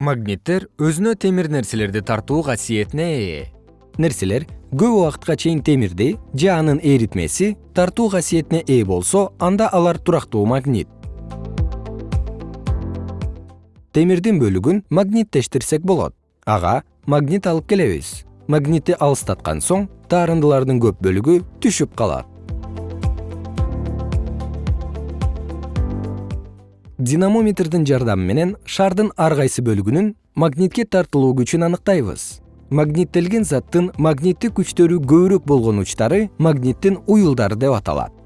магниттер өзүнө темир нерселерди тартуу касиетине ээ. Нерселер көп убакытка чейин темирди же анын эритмеси тартуу касиетине ээ болсо анда алар турактуу магнит. Темирдин бөлүгүн магниттештирсек болот. Ага магнит алып келебиз. Магнитти алыстаткан соң таарындылардын көп бөлүгү түшүп калат динамометрдин жардамы менен шардын ар кайсы бөлүгүнүн магнитке тартылуу күчүн аныктайбыз. Магниттелген заттын магниттик күчтөрү көбүрөөк болгон учтары магниттин уюлдары деп аталат